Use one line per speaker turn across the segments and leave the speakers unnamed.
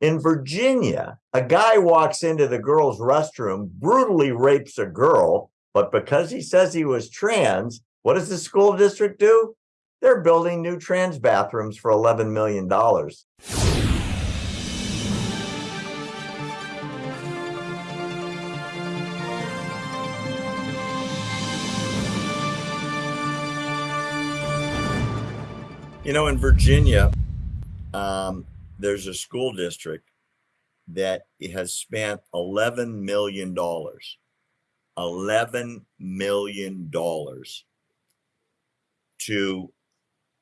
In Virginia, a guy walks into the girls' restroom, brutally rapes a girl, but because he says he was trans, what does the school district do? They're building new trans bathrooms for $11 million. You know, in Virginia, um, there's a school district that has spent $11 million. $11 million to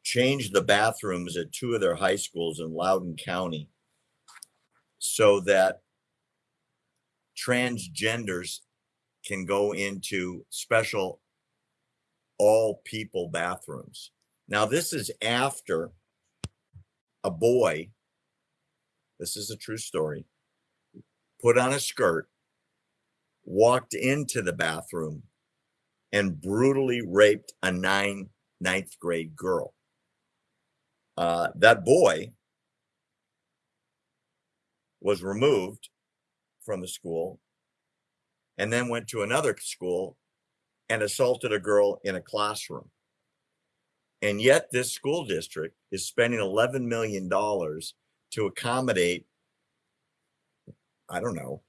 change the bathrooms at two of their high schools in Loudoun County so that transgenders can go into special all people bathrooms. Now, this is after a boy, this is a true story, put on a skirt, walked into the bathroom, and brutally raped a nine, ninth grade girl. Uh, that boy was removed from the school and then went to another school and assaulted a girl in a classroom. And yet, this school district is spending $11 million to accommodate, I don't know,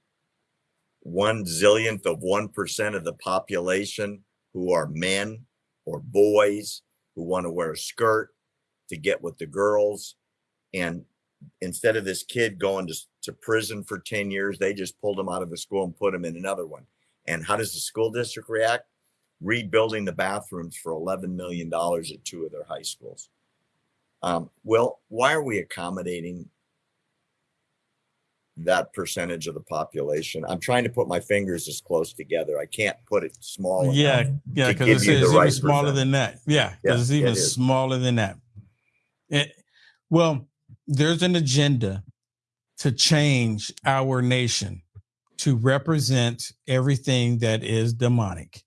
one zillionth of 1% of the population who are men or boys who want to wear a skirt to get with the girls. And instead of this kid going to, to prison for 10 years, they just pulled him out of the school and put him in another one. And how does the school district react? rebuilding the bathrooms for $11 million at two of their high schools. Um, well, why are we accommodating that percentage of the population? I'm trying to put my fingers as close together. I can't put it small.
Yeah, yeah, because it's, it's right even smaller percentage. than that. Yeah, because yeah, it's even it smaller than that. It, well, there's an agenda to change our nation to represent everything that is demonic.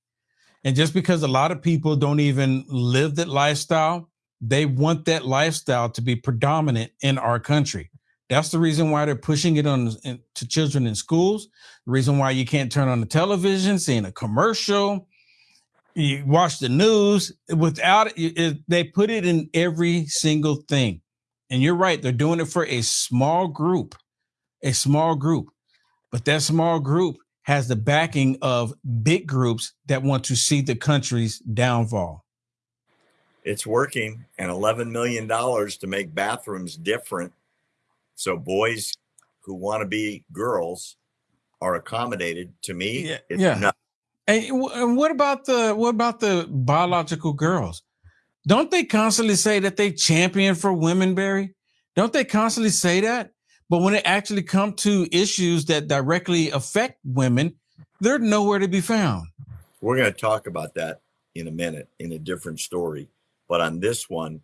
And just because a lot of people don't even live that lifestyle, they want that lifestyle to be predominant in our country. That's the reason why they're pushing it on in, to children in schools. The reason why you can't turn on the television, seeing a commercial, you watch the news without it, it, they put it in every single thing. And you're right, they're doing it for a small group, a small group. But that small group has the backing of big groups that want to see the country's downfall.
It's working, and $11 million to make bathrooms different. So boys who want to be girls are accommodated. To me,
yeah. yeah. And, and what about the what about the biological girls? Don't they constantly say that they champion for women, Barry? Don't they constantly say that? But when it actually comes to issues that directly affect women, they're nowhere to be found.
We're going to talk about that in a minute in a different story. But on this one,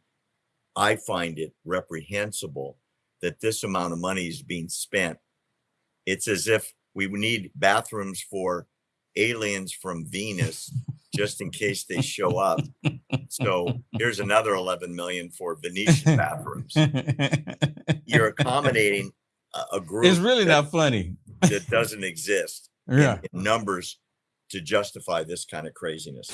I find it reprehensible that this amount of money is being spent. It's as if we need bathrooms for aliens from Venus just in case they show up. So here's another 11 million for Venetian bathrooms. You're accommodating a group.
It's really that, not funny.
that doesn't exist. Yeah. In, in numbers to justify this kind of craziness.